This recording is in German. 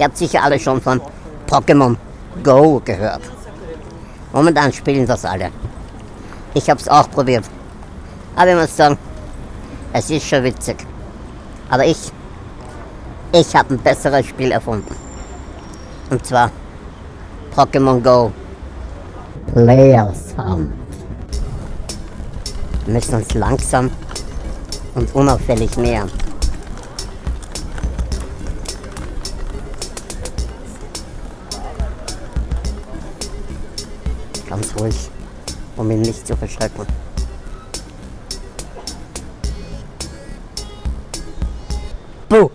Ihr habt sicher alle schon von Pokémon Go gehört. Momentan spielen das alle. Ich habe es auch probiert. Aber ich muss sagen, es ist schon witzig. Aber ich, ich habe ein besseres Spiel erfunden. Und zwar Pokémon Go. Player Sound. Wir müssen uns langsam und unauffällig nähern. Ganz ruhig, um ihn nicht zu verschrecken. Buh!